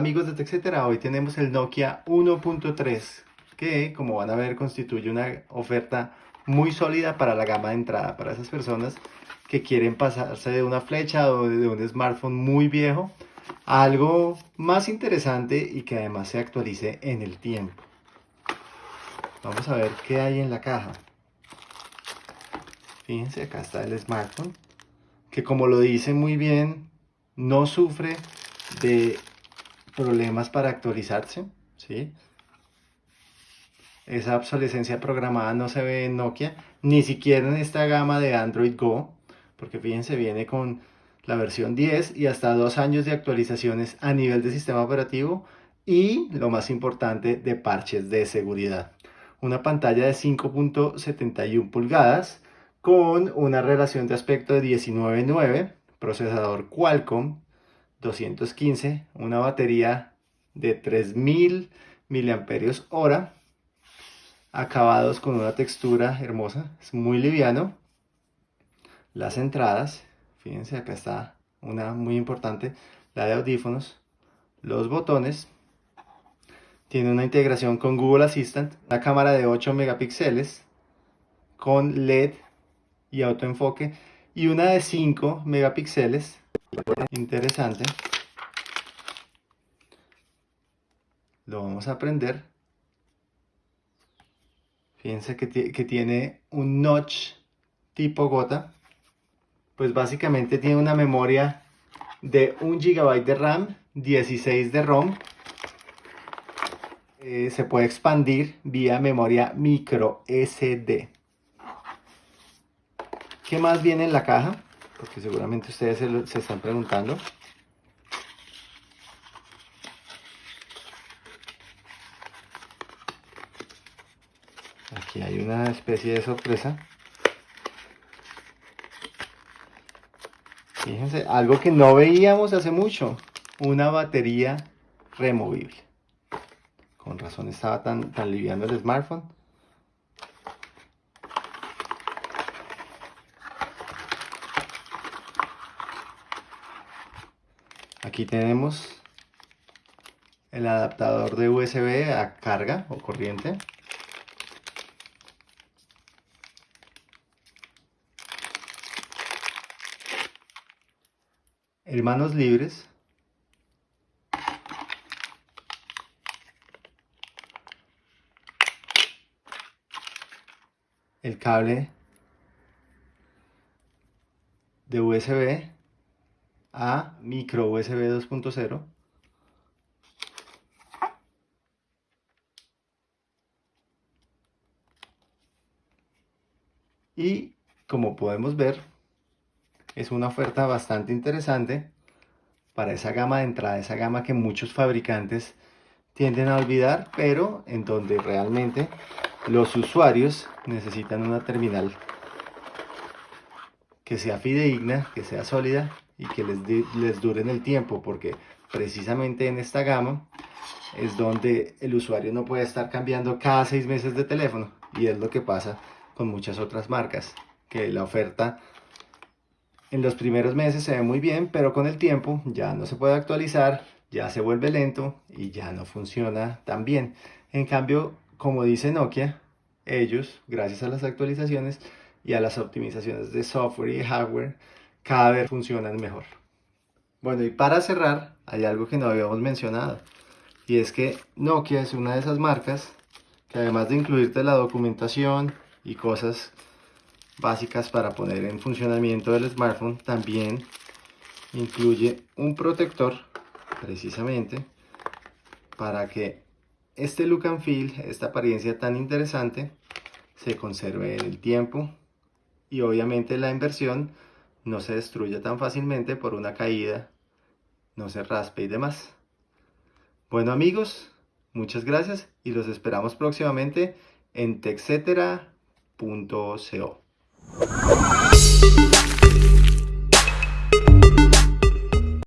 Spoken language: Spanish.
amigos de TechCetera, hoy tenemos el Nokia 1.3 que como van a ver constituye una oferta muy sólida para la gama de entrada, para esas personas que quieren pasarse de una flecha o de un smartphone muy viejo a algo más interesante y que además se actualice en el tiempo. Vamos a ver qué hay en la caja. Fíjense, acá está el smartphone, que como lo dice muy bien, no sufre de problemas para actualizarse, ¿sí? Esa obsolescencia programada no se ve en Nokia, ni siquiera en esta gama de Android Go, porque fíjense, viene con la versión 10 y hasta dos años de actualizaciones a nivel de sistema operativo y, lo más importante, de parches de seguridad. Una pantalla de 5.71 pulgadas con una relación de aspecto de 19.9, procesador Qualcomm 215, una batería de 3000 mAh, acabados con una textura hermosa, es muy liviano. Las entradas, fíjense acá está una muy importante, la de audífonos, los botones, tiene una integración con Google Assistant, una cámara de 8 megapíxeles con LED y autoenfoque y una de 5 megapíxeles interesante. Lo vamos a aprender. Fíjense que, que tiene un notch tipo gota. Pues básicamente tiene una memoria de 1 GB de RAM 16 de ROM. Eh, se puede expandir vía memoria micro SD ¿Qué más viene en la caja? Porque seguramente ustedes se, están preguntando. Aquí hay una especie de sorpresa. Fíjense, algo que no veíamos hace mucho. Una batería removible. Con razón estaba tan, tan liviano el smartphone. Aquí tenemos el adaptador de USB a carga o corriente. Hermanos libres. El cable de USB a micro USB 2.0 y como podemos ver es una oferta bastante interesante para esa gama de entrada, esa gama que muchos fabricantes tienden a olvidar, pero en donde realmente los usuarios necesitan una terminal que sea fidedigna, que sea sólida y que les, les dure en el tiempo, porque precisamente en esta gama es donde el usuario no puede estar cambiando cada seis meses de teléfono y es lo que pasa con muchas otras marcas, que la oferta en los primeros meses se ve muy bien, pero con el tiempo ya no se puede actualizar, ya se vuelve lento y ya no funciona tan bien. En cambio, como dice Nokia, ellos, gracias a las actualizaciones y a las optimizaciones de software y hardware, cada vez funcionan mejor. Bueno, y para cerrar, hay algo que no habíamos mencionado. Y es que Nokia es una de esas marcas que además de incluirte la documentación y cosas básicas para poner en funcionamiento el smartphone, también incluye un protector, precisamente, para que este look and feel, esta apariencia tan interesante, se conserve en el tiempo y obviamente la inversión no se destruya tan fácilmente por una caída, no se raspe y demás. Bueno amigos, muchas gracias y los esperamos próximamente en texetera.co.